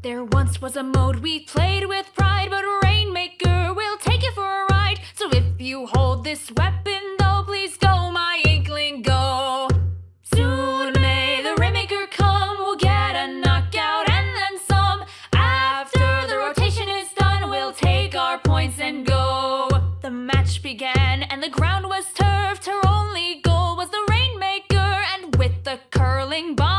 There once was a mode we played with pride, but Rainmaker will take you for a ride. So if you hold this weapon, though, please go, my inkling, go. Soon may the Rainmaker come, we'll get a knockout and then some. After the rotation is done, we'll take our points and go. The match began, and the ground was turfed. Her only goal was the Rainmaker, and with the curling bomb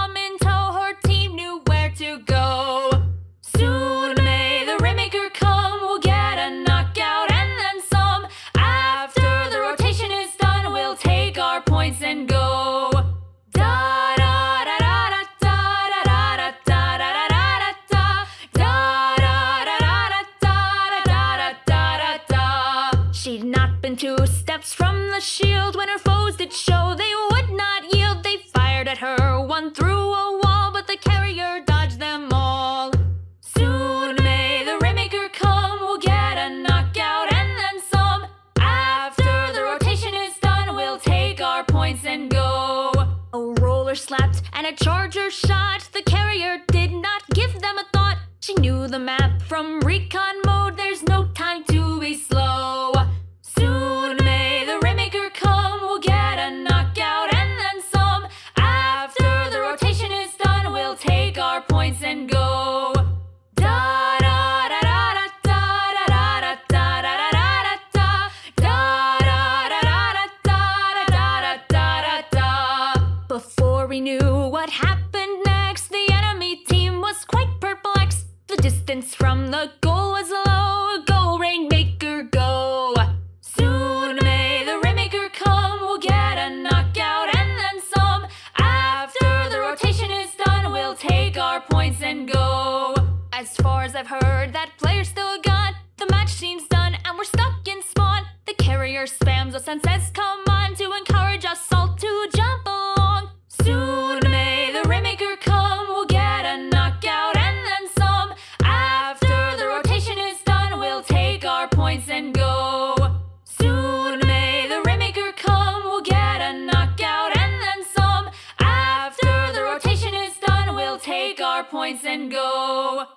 steps from the shield when her foes did show they would not yield. They fired at her, one through a wall, but the carrier dodged them all. Soon may the Rainmaker come, we'll get a knockout and then some. After the rotation is done, we'll take our points and go. A roller slapped and a charger shot. The carrier did not give them a thought. She knew the map from recon mode, there's no time to be slow. Da da da. Before we knew what happened next, the enemy team was quite perplexed. The distance from the goal was As I've heard, that player's still gone. The match seems done, and we're stuck in spawn. The carrier spams us and says, Come on, to encourage us all to jump along. Soon may the Rainmaker come. We'll get a knockout and then some. After the rotation is done, we'll take our points and go. Soon may the Rainmaker come. We'll get a knockout and then some. After the rotation is done, we'll take our points and go.